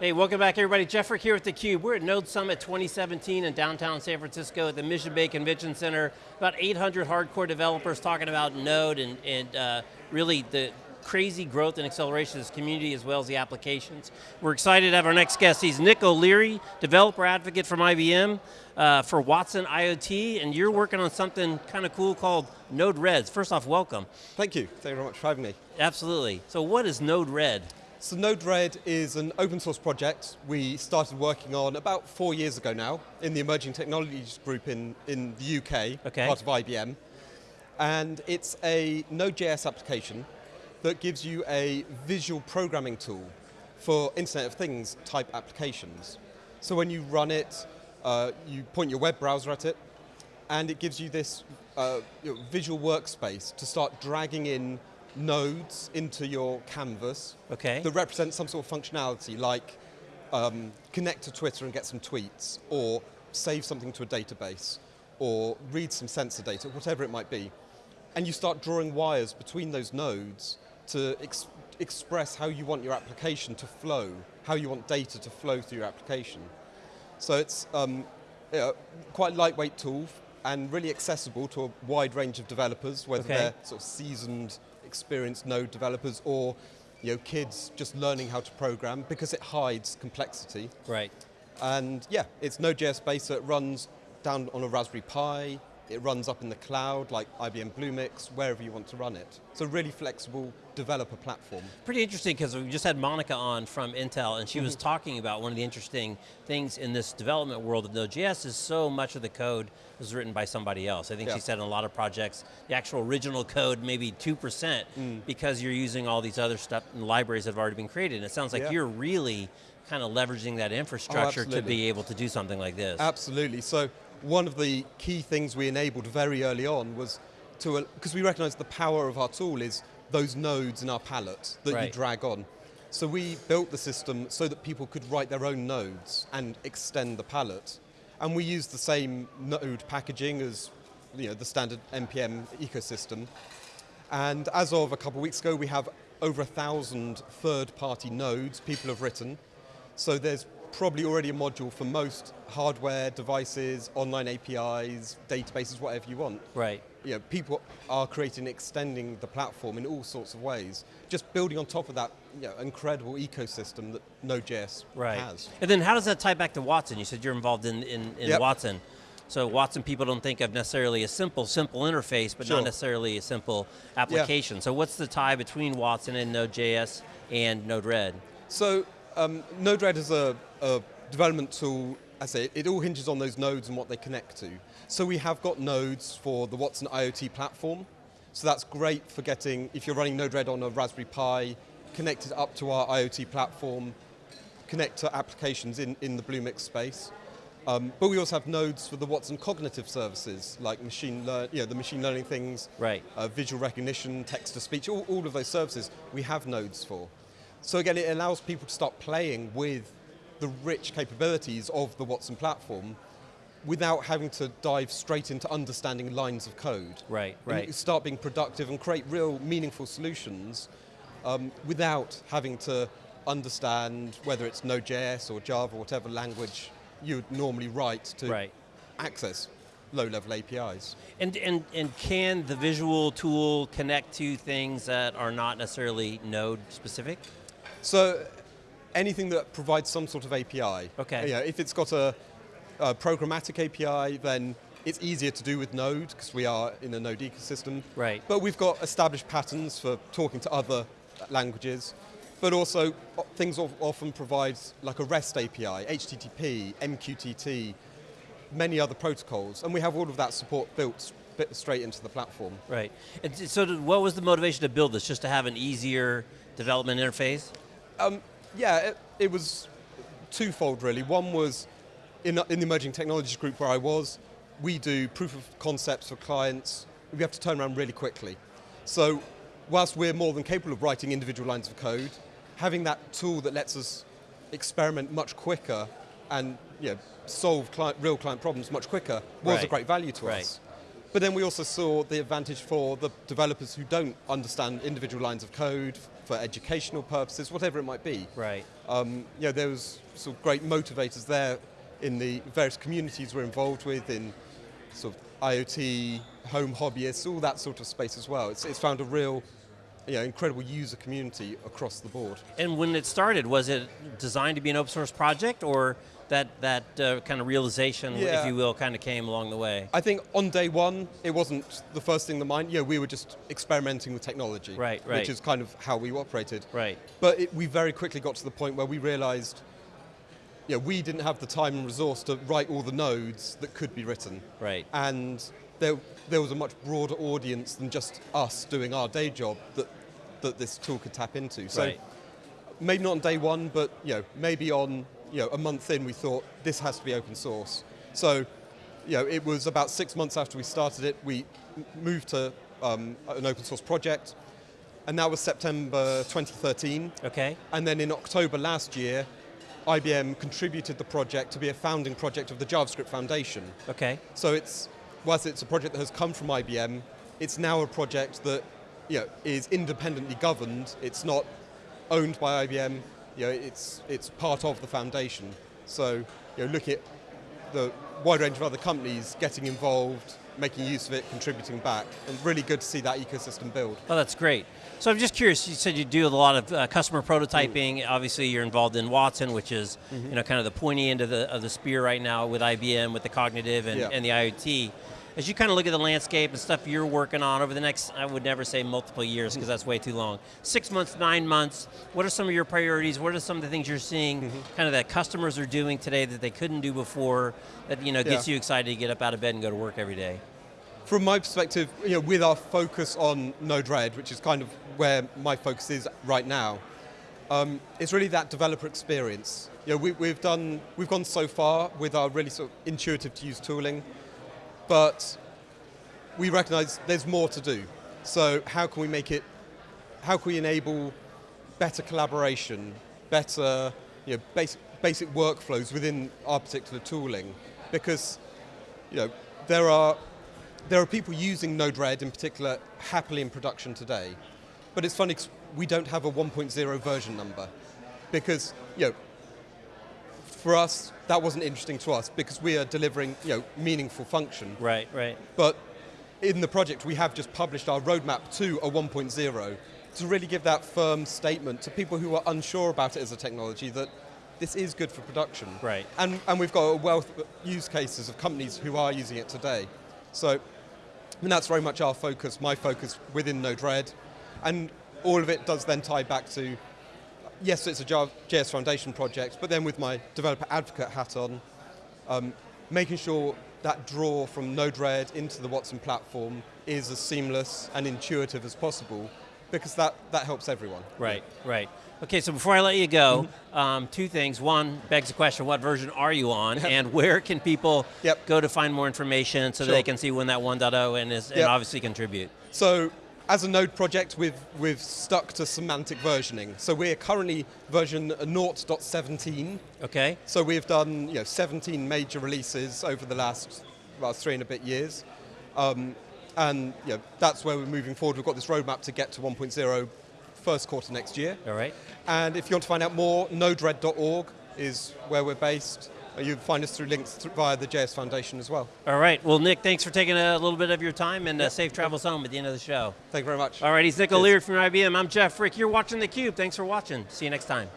Hey, welcome back everybody. Jeff Frick here with theCUBE. We're at Node Summit 2017 in downtown San Francisco at the Mission Bay Convention Center. About 800 hardcore developers talking about Node and, and uh, really the crazy growth and acceleration of this community as well as the applications. We're excited to have our next guest. He's Nick O'Leary, developer advocate from IBM uh, for Watson IoT, and you're working on something kind of cool called Node-RED. First off, welcome. Thank you, thank you very much for having me. Absolutely. So what is Node-RED? So Node-RED is an open source project we started working on about four years ago now in the Emerging Technologies Group in, in the UK, okay. part of IBM. And it's a Node.js application that gives you a visual programming tool for Internet of Things type applications. So when you run it, uh, you point your web browser at it, and it gives you this uh, you know, visual workspace to start dragging in nodes into your canvas okay. that represent some sort of functionality like um, connect to Twitter and get some tweets, or save something to a database, or read some sensor data, whatever it might be. And you start drawing wires between those nodes to ex express how you want your application to flow, how you want data to flow through your application. So it's um, quite a lightweight tool and really accessible to a wide range of developers, whether okay. they're sort of seasoned, experienced node developers or you know, kids just learning how to program because it hides complexity. Right. And yeah, it's Node.js based, so it runs down on a Raspberry Pi, it runs up in the cloud, like IBM Bluemix, wherever you want to run it. It's a really flexible developer platform. Pretty interesting, because we just had Monica on from Intel, and she mm -hmm. was mm-hmm. talking about one of the interesting things in this development world of Node.js is so much of the code was written by somebody else. I think yeah. she said in a lot of projects, the actual original code, maybe 2%, mm. because you're using all these other stuff and libraries that have already been created. And it sounds like yeah. you're really kind of leveraging that infrastructure oh, to be able to do something like this. Absolutely, so one of the key things we enabled very early on was to, uh, because we recognize the power of our tool is those nodes in our palette that right. you drag on. So we built the system so that people could write their own nodes and extend the palette. And we used the same node packaging as you know, the standard NPM ecosystem. And as of a couple of weeks ago, we have over a thousand third-party nodes people have written. So there's probably already a module for most hardware, devices, online APIs, databases, whatever you want. Right. You know, people are creating, extending the platform in all sorts of ways. Just building on top of that you know, incredible ecosystem that Node.js right. has. And then how does that tie back to Watson? You said you're involved in, in, in yep. Watson. So Watson people don't think of necessarily a simple, simple interface, but sure. not necessarily a simple application. Yeah. So what's the tie between Watson and Node.js and Node-RED? So um, Node-RED is a, a development tool, I say, it all hinges on those nodes and what they connect to. So we have got nodes for the Watson IoT platform. So that's great for getting, if you're running Node-RED on a Raspberry Pi, connected up to our IoT platform, connect to applications in, in the Bluemix space. Um, but we also have nodes for the Watson cognitive services, like machine learn, you know, the machine learning things, right. Uh, visual recognition, text-to-speech, all, all of those services we have nodes for. So again, it allows people to start playing with the rich capabilities of the Watson platform without having to dive straight into understanding lines of code. Right, right. Start being productive and create real meaningful solutions um, without having to understand whether it's Node.js or Java or whatever language you would normally write to right. access low-level APIs. And, and, and can the visual tool connect to things that are not necessarily Node specific? So anything that provides some sort of API. Okay. Yeah, if it's got a, a programmatic API, then it's easier to do with Node, because we are in a Node ecosystem. Right. But we've got established patterns for talking to other languages, but also things often provide like a REST API, HTTP, MQTT, many other protocols, and we have all of that support built straight into the platform. Right, and so what was the motivation to build this? Just to have an easier development interface? Um, yeah, it, it, was twofold really. One was in, in the emerging technologies group where I was, we do proof of concepts for clients. We have to turn around really quickly. So whilst we're more than capable of writing individual lines of code, having that tool that lets us experiment much quicker and you know, solve client, real client problems much quicker was right. a great value to right. us. But then we also saw the advantage for the developers who don't understand individual lines of code for educational purposes, whatever it might be. Right. Um, you know, there was sort of great motivators there in the various communities we're involved with in sort of IoT, home hobbyists, all that sort of space as well. It's, it's found a real, you know, incredible user community across the board. And when it started, was it designed to be an open source project or that, that uh, kind of realization, Yeah. if you will, kind of came along the way? I think on day one, it wasn't the first thing in the mind. Yeah, we were just experimenting with technology. Right, right. Which is kind of how we operated. Right. But it, we very quickly got to the point where we realized, yeah, we didn't have the time and resource to write all the nodes that could be written. Right. And there, there was a much broader audience than just us doing our day job that, that this tool could tap into. So Right. maybe not on day one, but you know, maybe on you know, a month in, we thought this has to be open source. So you know, it was about six months after we started it, we moved to um, an open source project, and that was September 2013. Okay. And then in October last year, IBM contributed the project to be a founding project of the JavaScript Foundation. Okay. So it's, whilst it's a project that has come from IBM, it's now a project that you know, is independently governed. It's not owned by IBM. You know, it's, it's part of the foundation. So you know, look at the wide range of other companies getting involved, making use of it, contributing back, and really good to see that ecosystem build. Oh, that's great. So I'm just curious. You said you do a lot of uh, customer prototyping. Obviously, you're involved in Watson, which is you know kind of the pointy end of the of the spear right now with IBM, with the cognitive and, Yeah. and the IoT. As you kind of look at the landscape and stuff you're working on over the next, I would never say multiple years because that's way too long. Six months, nine months. What are some of your priorities? What are some of the things you're seeing, kind of that customers are doing today that they couldn't do before? That you know gets Yeah. you excited to get up out of bed and go to work every day. From my perspective, you know, with our focus on Node-RED, which is kind of where my focus is right now, um, it's really that developer experience. You know, we, we've done, we've gone so far with our really sort of intuitive to use tooling, but we recognize there's more to do. So how can we make it, how can we enable better collaboration, better you know, basic, basic workflows within our particular tooling? Because you know, there are there are people using Node-RED in particular happily in production today, but it's funny 'cause we don't have a 1.0 version number because you know, for us that wasn't interesting to us because we are delivering you know meaningful function. Right, right. But in the project, we have just published our roadmap to a 1.0 to really give that firm statement to people who are unsure about it as a technology that this is good for production. Right. And, and we've got a wealth of use cases of companies who are using it today. So mean, that's very much our focus, my focus within Node-RED. And all of it does then tie back to, yes, it's a JS Foundation project, but then with my developer advocate hat on, um, making sure that draw from Node-RED into the Watson platform is as seamless and intuitive as possible, because that, that helps everyone. Right, right. Okay, so before I let you go, um, two things. One begs the question, what version are you on? and where can people Yep. go to find more information so Sure. they can see when that 1.0 and, is, and obviously contribute? So as a Node project, we've, we've stuck to semantic versioning. So we're currently version 0.17. Okay, So we've done you know, 17 major releases over the last well, three and a bit years. Um, and you know, that's where we're moving forward. We've got this roadmap to get to 1.0 first quarter next year. all right. And if you want to find out more, nodered.org is where we're based. You can find us through links th- via the JS Foundation as well. All right, well Nick, thanks for taking a little bit of your time and uh, safe travels home at the end of the show. Thank you very much. All right, he's Nick. O'Leary from IBM. I'm Jeff Frick. You're watching theCUBE. Thanks for watching. See you next time.